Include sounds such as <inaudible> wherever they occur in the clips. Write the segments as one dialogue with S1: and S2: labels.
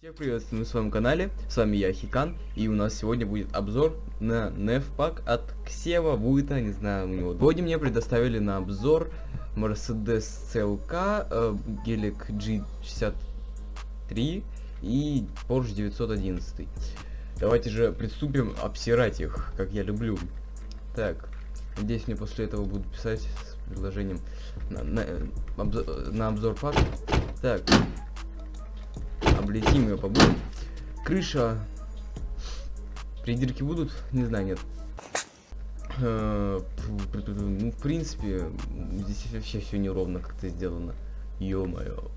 S1: Всех приветствую на своем канале, с вами я Хикан, и у нас сегодня будет обзор на нефпак от Ксева Вуита, не знаю у него. Сегодня мне предоставили на обзор Mercedes CLK, э, Gelic G63 и Porsche 911. Давайте же приступим обсирать их, как я люблю. Так, надеюсь мне после этого будут писать с предложением на, на, обзор, на обзор пак. Так, облетим ее побудем. Крыша. Придирки будут? Не знаю, нет. Э, ну, в принципе, здесь вообще все неровно как-то сделано. Ё-моё.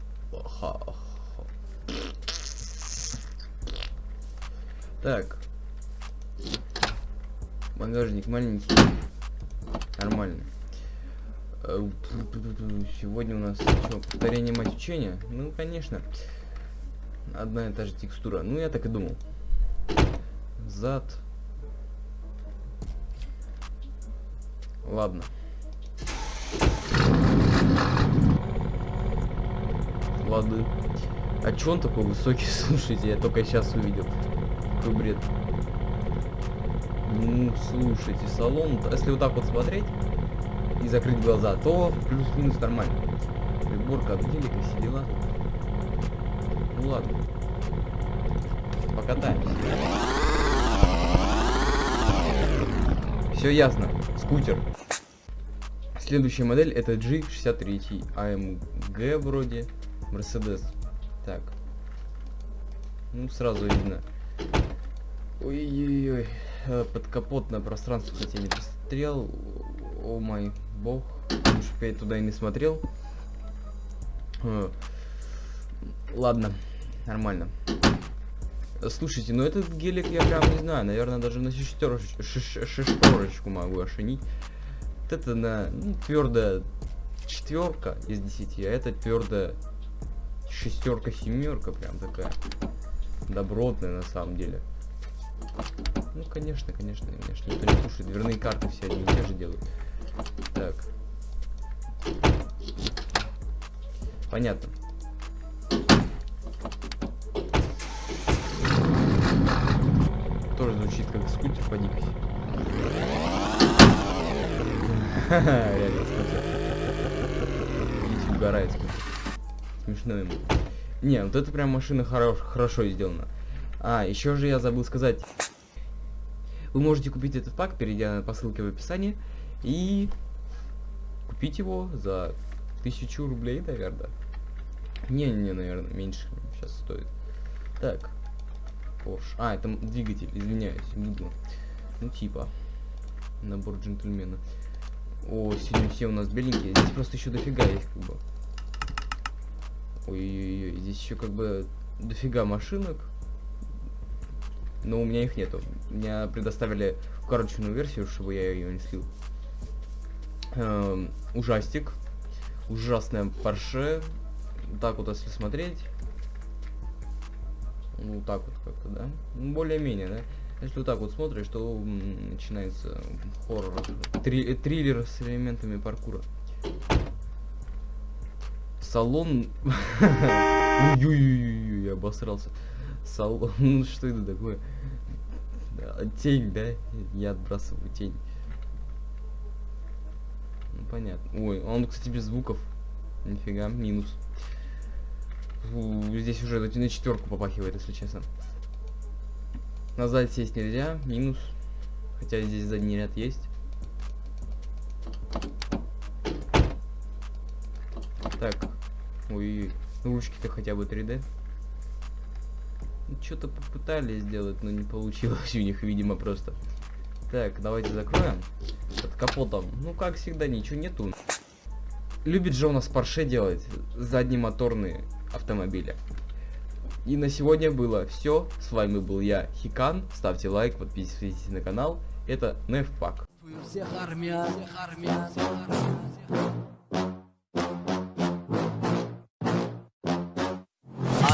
S1: Так. Багажник маленький. Нормально. Э, сегодня у нас что, повторение мать учения? Ну, конечно одна и та же текстура. Ну, я так и думал. Зад. Ладно. Лады. А чё он такой высокий? <laughs> Слушайте, я только сейчас увидел. Какой бред. Ну, слушайте, салон... Если вот так вот смотреть и закрыть глаза, то плюс-минус нормально. Приборка гелика, все дела. Ладно. Покатаемся. Все ясно. Скутер. Следующая модель это G63 AMG вроде. Mercedes. Так. Ну, сразу видно. Ой-ой-ой. Э, подкапотное пространство, хотя не посмотрел. О мой бог. Уж я туда и не смотрел. Э, ладно. Нормально. Слушайте, ну этот гелик я прям не знаю, наверное, даже на шестерочку, могу ошенить. Вот это на ну, твердая четверка из 10, а это твердая шестерка семерка, прям такая добротная на самом деле. Ну, конечно, конечно, конечно. Никто не слушает. Дверные карты все одни и те же делают. Так. Понятно. Как скутер по дикости. Реально скутер. Видите, угорает скутер. Смешно ему. Не, вот это прям машина хорош, хорошо сделана. А, еще же я забыл сказать. Вы можете купить этот пак, перейдя по ссылке в описании. И купить его за тысячу рублей, наверное. Не-не, наверное, меньше сейчас стоит. Так. Porsche. А, это двигатель, извиняюсь, буду. Ну, типа. Набор джентльмена. О, сегодня все у нас беленькие. Здесь просто еще дофига есть, как бы. Ой-ой-ой, здесь еще как бы дофига машинок. Но у меня их нету. Меня предоставили укороченную версию, чтобы я ее не слил. Эм, ужастик. Ужасная Porsche. Так вот, если смотреть. Ну, так вот как-то, да? Ну, более-менее, да? Если вот так вот смотришь, то начинается хоррор, три, триллер с элементами паркура. Салон... <laughs> Ой-ой-ой, я обосрался. Салон... <laughs> Ну, что это такое? Тень, да? Я отбрасываю тень. Ну, понятно. Ой, он, кстати, без звуков. Нифига, минус. Здесь уже на четверку попахивает, если честно. Назад сесть нельзя, минус. Хотя здесь задний ряд есть. Так. Ой, ручки-то хотя бы 3D. Ну, Что-то попытались сделать, но не получилось <laughs> у них, видимо, просто. Так, давайте закроем. Под капотом. Ну, как всегда, ничего нету. Любит же у нас Porsche делать заднемоторные автомобиля. И на сегодня было все. С вами был я, Хикан. Ставьте лайк, подписывайтесь на канал. Это Нефпак. Всех армия, всех армия, всех армия.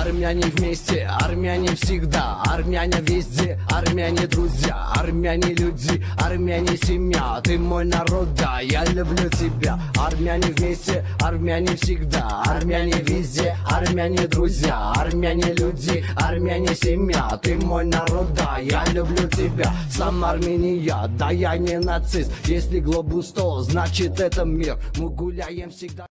S2: Армяне вместе, армяне всегда Армяне везде, армяне друзья Армяне люди, армяне семья. Ты мой народ, да, я люблю тебя. Армяне вместе, армяне всегда Армяне везде, армяне друзья Армяне люди, армяне семья. Ты мой народ, да, я люблю тебя. Сам Армения, да я не нацист. Если глобус то, значит это мир. Мы гуляем всегда